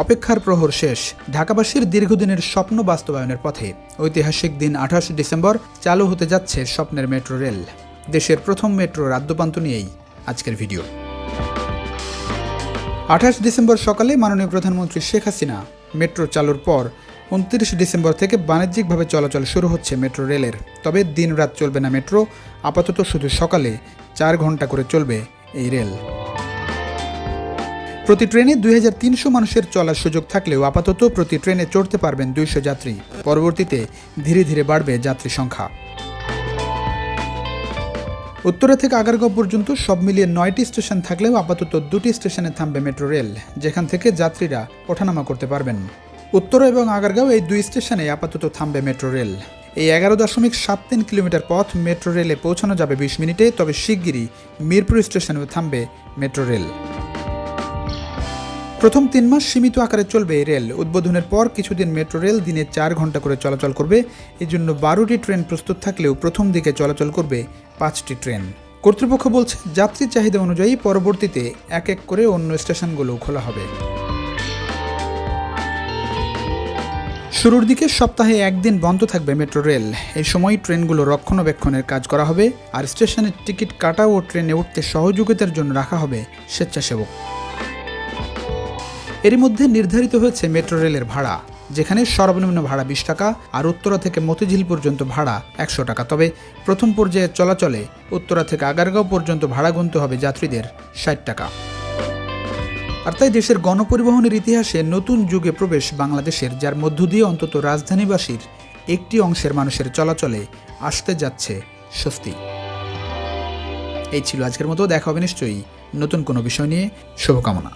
অপেক্ষার প্রহর শেষ। ঢাকাবাসীর দীর্ঘদিনের স্বপ্ন বাস্তবায়নের পথে ঐতিহাসিক দিন আঠাশ ডিসেম্বর চালু হতে যাচ্ছে স্বপ্নের মেট্রো রেল। দেশের প্রথম মেট্রো রাদ্যপান্ত নিয়েই আজকের ভিডিও। আঠাশ ডিসেম্বর সকালে মাননীয় প্রধানমন্ত্রী শেখ হাসিনা মেট্রো চালুর পর উনত্রিশ ডিসেম্বর থেকে বাণিজ্যিকভাবে চলাচল শুরু হচ্ছে মেট্রো রেলের। তবে দিন রাত চলবে না মেট্রো, আপাতত শুধু সকালে চার ঘণ্টা করে চলবে এই রেল। প্রতি ট্রেনে দুই হাজার তিনশো মানুষের চলার সুযোগ থাকলেও আপাতত প্রতি ট্রেনে চড়তে পারবেন দুইশো যাত্রী। পরবর্তীতে ধীরে ধীরে বাড়বে যাত্রী সংখ্যা। উত্তরা থেকে আগারগাঁও পর্যন্ত সব মিলিয়ে নয়টি স্টেশন থাকলেও আপাতত দুটি স্টেশনে থামবে মেট্রো রেল, যেখান থেকে যাত্রীরা ওঠানামা করতে পারবেন। উত্তরা এবং আগারগাঁও এই দুই স্টেশনে আপাতত থামবে মেট্রো রেল। এই এগারো দশমিক সাত তিন কিলোমিটার পথ মেট্রো রেলে পৌঁছানো যাবে বিশ মিনিটে, তবে শিগগিরই মিরপুর স্টেশনেও থামবে মেট্রো রেল। প্রথম তিন মাস সীমিত আকারে চলবে এই রেল। উদ্বোধনের পর কিছুদিন মেট্রো রেল দিনে চার ঘণ্টা করে চলাচল করবে। এই জন্য বারোটি ট্রেন প্রস্তুত থাকলেও প্রথম দিকে চলাচল করবে পাঁচটি ট্রেন। কর্তৃপক্ষ বলছে যাত্রীর চাহিদা অনুযায়ী পরবর্তীতে এক এক করে অন্য স্টেশনগুলো খোলা হবে। শুরুর দিকে সপ্তাহে একদিন বন্ধ থাকবে মেট্রো রেল। এই সময় ট্রেনগুলো রক্ষণাবেক্ষণের কাজ করা হবে, আর স্টেশনের টিকিট কাটা ও ট্রেনে উঠতে সহযোগিতার জন্য রাখা হবে স্বেচ্ছাসেবক। এরই মধ্যে নির্ধারিত হয়েছে মেট্রো রেলের ভাড়া, যেখানে সর্বনিম্ন ভাড়া বিশ টাকা আর উত্তরা থেকে মতিঝিল পর্যন্ত ভাড়া একশো টাকা। তবে প্রথম পর্যায়ে চলাচলে উত্তরা থেকে আগারগাঁও পর্যন্ত ভাড়া গুনতে হবে যাত্রীদের ষাট টাকা। আর তাই দেশের গণপরিবহনের ইতিহাসে নতুন যুগে প্রবেশ বাংলাদেশের, যার মধ্য দিয়ে অন্তত রাজধানীবাসীর একটি অংশের মানুষের চলাচলে আসতে যাচ্ছে স্বস্তি। এই ছিল আজকের মতো, দেখা হবে নিশ্চয়ই নতুন কোনো বিষয় নিয়ে। শুভকামনা।